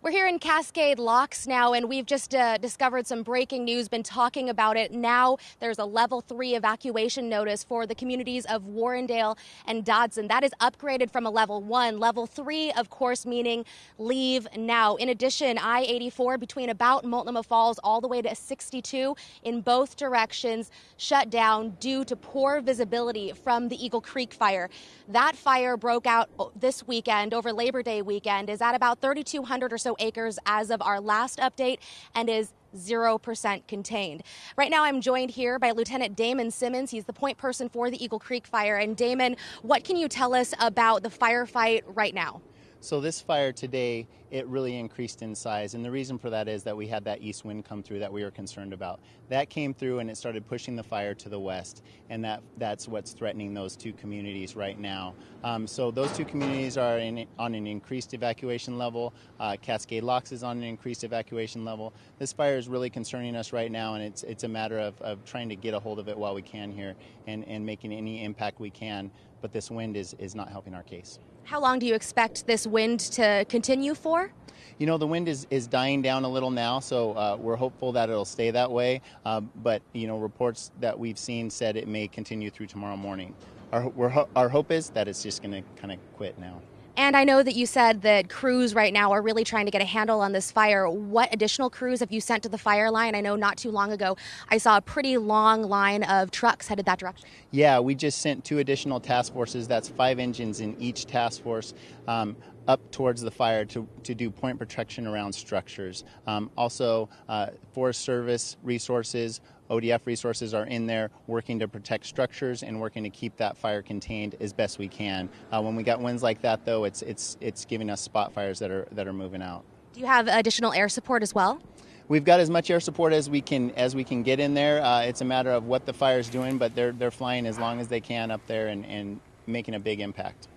We're here in Cascade Locks now, and we've just uh, discovered some breaking news, been talking about it. Now there's a level three evacuation notice for the communities of Warrendale and Dodson. That is upgraded from a level one. Level three, of course, meaning leave now. In addition, I 84 between about Multnomah Falls all the way to 62 in both directions shut down due to poor visibility from the Eagle Creek fire. That fire broke out this weekend over Labor Day weekend, is at about 3,200 or so so acres as of our last update and is 0% contained. Right now, I'm joined here by Lieutenant Damon Simmons. He's the point person for the Eagle Creek fire. And Damon, what can you tell us about the firefight right now? So this fire today, it really increased in size, and the reason for that is that we had that east wind come through that we were concerned about. That came through and it started pushing the fire to the west, and that that's what's threatening those two communities right now. Um, so those two communities are in, on an increased evacuation level. Uh, Cascade Locks is on an increased evacuation level. This fire is really concerning us right now, and it's it's a matter of, of trying to get a hold of it while we can here and, and making any impact we can. But this wind is, is not helping our case. How long do you expect this wind to continue for? You know, the wind is, is dying down a little now, so uh, we're hopeful that it'll stay that way. Uh, but, you know, reports that we've seen said it may continue through tomorrow morning. Our, our hope is that it's just going to kind of quit now. And I know that you said that crews right now are really trying to get a handle on this fire. What additional crews have you sent to the fire line? I know not too long ago I saw a pretty long line of trucks headed that direction. Yeah, we just sent two additional task forces. That's five engines in each task force. Um, up towards the fire to, to do point protection around structures. Um, also, uh, Forest Service resources, ODF resources are in there working to protect structures and working to keep that fire contained as best we can. Uh, when we got winds like that, though, it's it's it's giving us spot fires that are that are moving out. Do you have additional air support as well? We've got as much air support as we can as we can get in there. Uh, it's a matter of what the fire is doing, but they're they're flying as long as they can up there and, and making a big impact.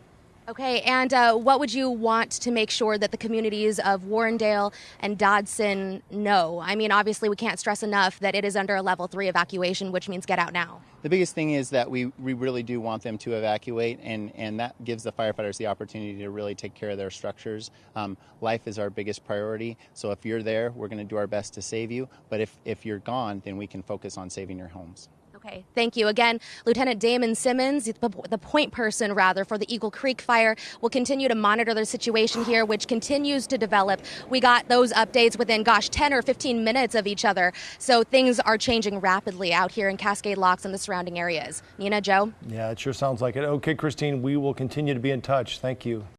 Okay, and uh, what would you want to make sure that the communities of Warrendale and Dodson know? I mean, obviously, we can't stress enough that it is under a level three evacuation, which means get out now. The biggest thing is that we, we really do want them to evacuate, and, and that gives the firefighters the opportunity to really take care of their structures. Um, life is our biggest priority, so if you're there, we're going to do our best to save you, but if, if you're gone, then we can focus on saving your homes. Okay, thank you. Again, Lieutenant Damon Simmons, the point person rather for the Eagle Creek fire, will continue to monitor the situation here, which continues to develop. We got those updates within, gosh, 10 or 15 minutes of each other. So things are changing rapidly out here in Cascade Locks and the surrounding areas. Nina, Joe? Yeah, it sure sounds like it. Okay, Christine, we will continue to be in touch. Thank you.